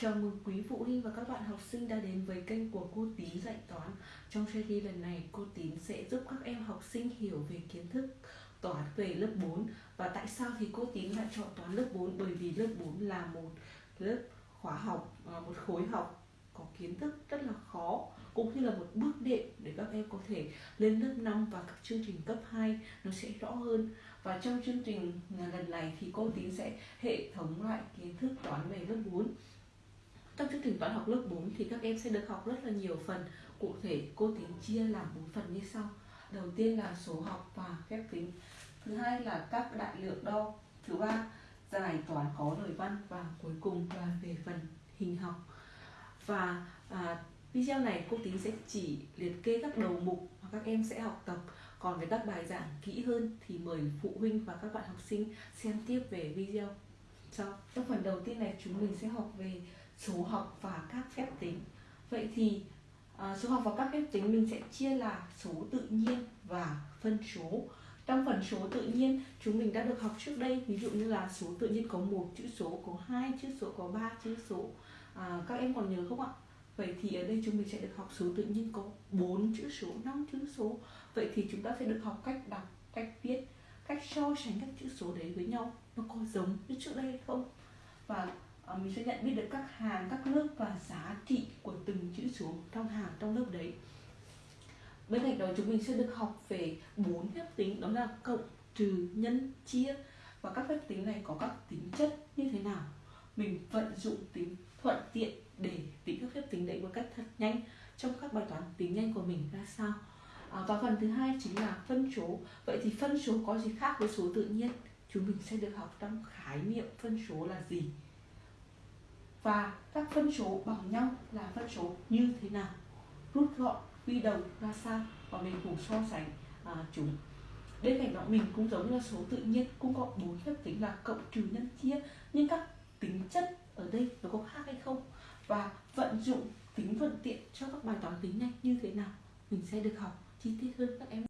Chào mừng quý phụ huynh và các bạn học sinh đã đến với kênh của cô Tín dạy toán. Trong series lần này, cô Tín sẽ giúp các em học sinh hiểu về kiến thức toán về lớp 4 và tại sao thì cô Tín lại chọn toán lớp 4 bởi vì lớp 4 là một lớp khóa học, à, một khối học có kiến thức rất là khó cũng như là một bước đệm để các em có thể lên lớp 5 và các chương trình cấp 2 nó sẽ rõ hơn. Và trong chương trình lần này thì cô Tín sẽ hệ thống lại kiến thức toán về lớp 4 trong chương trình toán học lớp 4 thì các em sẽ được học rất là nhiều phần. Cụ thể cô tính chia làm bốn phần như sau. Đầu tiên là số học và phép tính. Thứ hai là các đại lượng đo. Thứ ba giải toán có lời văn. Và cuối cùng là về phần hình học. Và à, video này cô tính sẽ chỉ liệt kê các đầu mục mà các em sẽ học tập. Còn với các bài giảng kỹ hơn thì mời phụ huynh và các bạn học sinh xem tiếp về video. Sau trong phần đầu tiên này chúng mình sẽ học về số học và các phép tính. Vậy thì à, số học và các phép tính mình sẽ chia là số tự nhiên và phân số. Trong phần số tự nhiên chúng mình đã được học trước đây ví dụ như là số tự nhiên có một chữ số có hai chữ số có ba chữ số. À, các em còn nhớ không ạ? Vậy thì ở đây chúng mình sẽ được học số tự nhiên có bốn chữ số năm chữ số. Vậy thì chúng ta sẽ được học cách đọc cách viết cách so sánh các chữ số đấy với nhau. Nó có giống như trước đây hay không? Và Ờ, mình sẽ nhận biết được các hàng các lớp và giá trị của từng chữ số trong hàng trong lớp đấy. Bên cạnh đó chúng mình sẽ được học về bốn phép tính đó là cộng trừ nhân chia. Và các phép tính này có các tính chất như thế nào? Mình vận dụng tính thuận tiện để tính các phép tính đấy một cách thật nhanh trong các bài toán tính nhanh của mình ra sao? À, và phần thứ hai chính là phân số. Vậy thì phân số có gì khác với số tự nhiên? Chúng mình sẽ được học trong khái niệm phân số là gì? Và các phân số bằng nhau là phân số như thế nào? Rút gọn quy đồng ra sao? Và mình cùng so sánh à, chúng. Bên cạnh đó mình cũng giống là số tự nhiên cũng có bốn phép tính là cộng trừ nhân chia. Nhưng các tính chất ở đây nó có khác hay không? Và vận dụng tính thuận tiện cho các bài toán tính nhanh như thế nào? Mình sẽ được học chi tiết hơn các em